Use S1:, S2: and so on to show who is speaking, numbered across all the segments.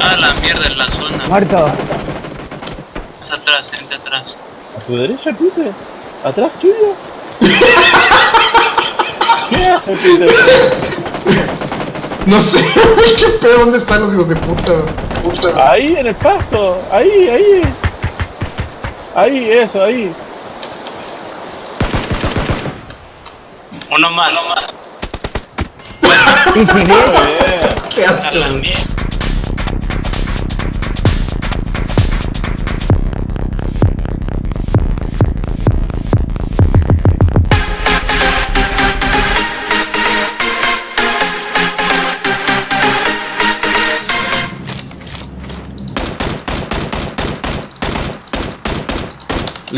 S1: Ah, la mierda en la zona.
S2: Muerto.
S1: Es atrás, gente atrás.
S3: ¿A tu derecha, Peter? ¿Atrás tuyo? ¿Qué hace, Peter?
S4: No sé, güey, qué pedo, ¿dónde están los hijos de puta? puta?
S3: Ahí, en el pasto. Ahí, ahí. Ahí, eso, ahí.
S1: Uno más. Uno más.
S2: Y si bien.
S4: Qué asco.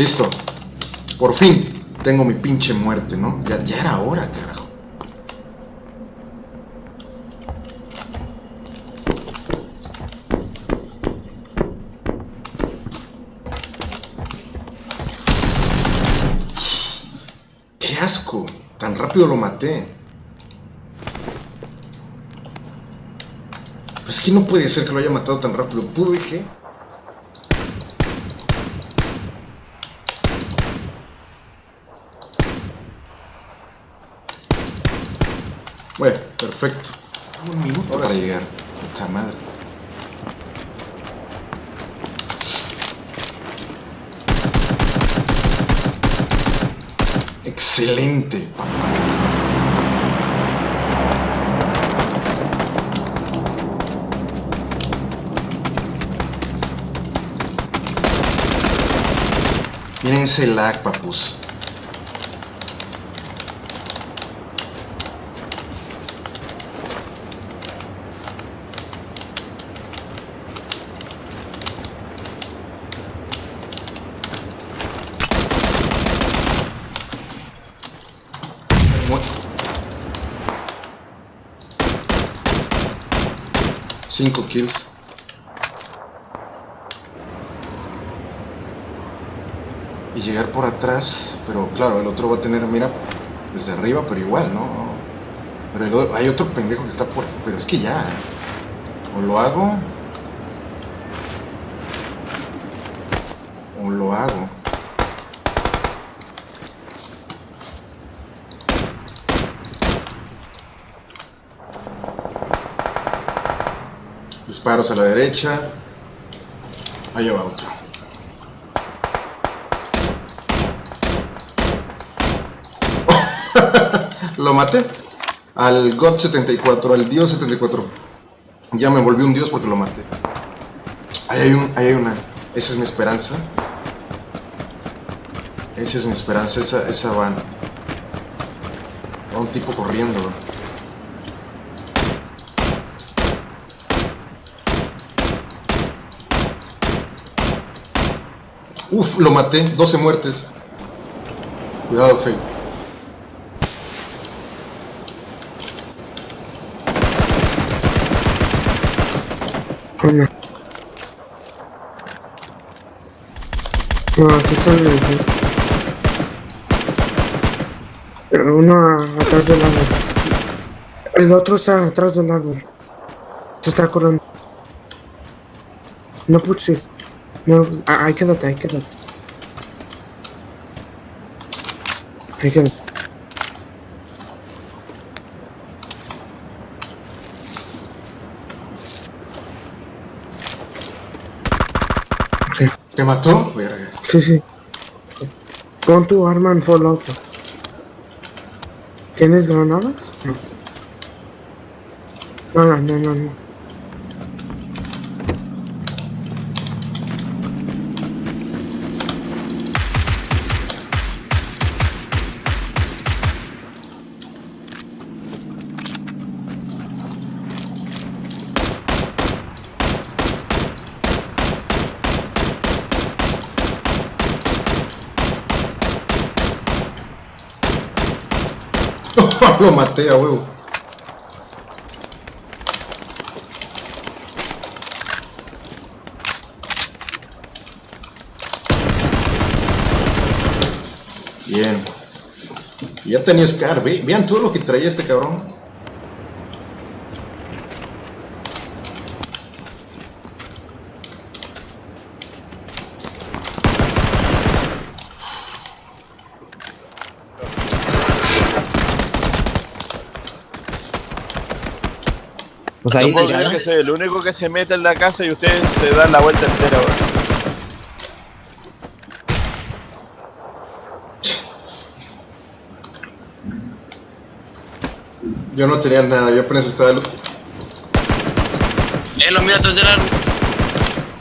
S4: Listo. Por fin tengo mi pinche muerte, ¿no? Ya, era hora, carajo. ¡Qué asco! Tan rápido lo maté. Pues es que no puede ser que lo haya matado tan rápido. Pudo, dije. Bueno, perfecto. Un minuto para llegar. Puta madre. Excelente. Miren ese lag, papus. 5 kills. Y llegar por atrás, pero claro, el otro va a tener mira desde arriba, pero igual, ¿no? Pero hay otro pendejo que está por... Pero es que ya. O lo hago, Disparos a la derecha. Allá va otro. Lo maté. Al God 74, al Dios 74. Ya me volví un Dios porque lo maté. Ahí hay, un, ahí hay una. Esa es mi esperanza. Esa es mi esperanza. Esa, esa van. Va un tipo corriendo. Uf, lo maté. 12 muertes. Cuidado.
S5: Coño. No, aquí está el Uno atrás del árbol. El otro está atrás del árbol. Se está corriendo. No puches. No, ah, ahí quédate, ahí quédate. Ahí quédate.
S4: ¿Te mató? Verga.
S5: Sí, sí. Pon tu arma en full auto. ¿Tienes granadas? No. No, no, no, no. no.
S4: Lo maté huevo. Bien. Ya tenía Scar, ve- vean todo lo que traía este cabrón.
S2: Pues ahí
S3: No puedo
S2: te
S3: creer
S2: gana.
S3: que soy el único que se mete en la casa y ustedes se dan la vuelta entera, weón.
S4: Yo no tenía nada, yo apenas estaba... lu-
S1: Eh, lo mira atrás del árbol.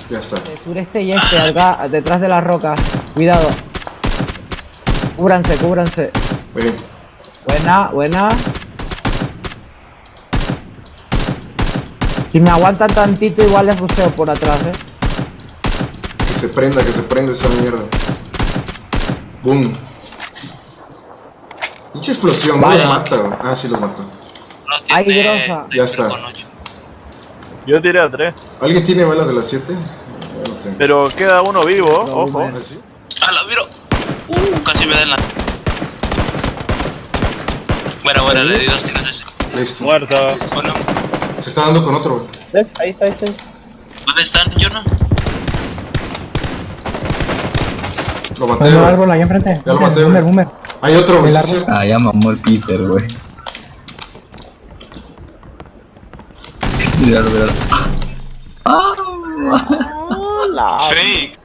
S4: Ya está.
S2: Sureste y este, acá, detrás de las rocas. Cuidado. Cúbranse, cúbranse. Buena, buena. Si me aguantan tantito, igual les ruseo por atrás, eh.
S4: que se prenda, que se prenda esa mierda. Boom. Pinche explosión, no los mata, güey. Ah, sí los mató.
S1: No
S2: Ay, grosa.
S4: Ya está.
S3: Yo tiré a tres,
S4: ¿Alguien tiene balas de las 7? Yo no tengo.
S3: pero queda uno vivo, ojo.
S4: ¿Ah, sí?
S1: Ah, lo miro. Uh, casi me da en la. Bueno, bueno, le di dos tiros ese.
S4: Listo.
S3: Muerto.
S1: Bueno,
S4: Se está dando con otro, güey.
S6: ¿Ves? Ahí está, ahí está. Ahí está.
S1: ¿dónde están? Yo no.
S4: Lo maté,
S6: Hay un árbol ahí enfrente.
S4: Ya lo maté,
S6: Boomer, boomer.
S4: Hay otro, güey. Sí.
S7: Ah, ya mamó el Peter, güey. Míralo, míralo.
S1: Fake.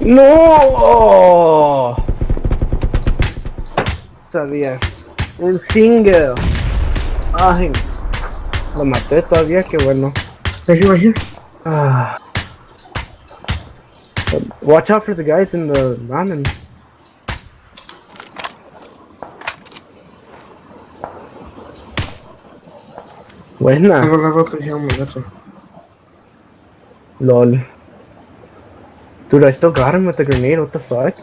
S6: ¡No! Sabía. Un single. Ay. Lo maté todavía, qué bueno.
S5: Right here, right here.
S6: Ah. Watch out for the guys in the ramen. Buena.
S5: I got level 3 helmet, that's all.
S6: Lol. Dude, I still got him with the grenade, what the fuck?